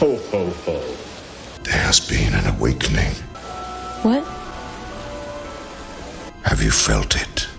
Ho, ho, ho. There has been an awakening. What? Have you felt it?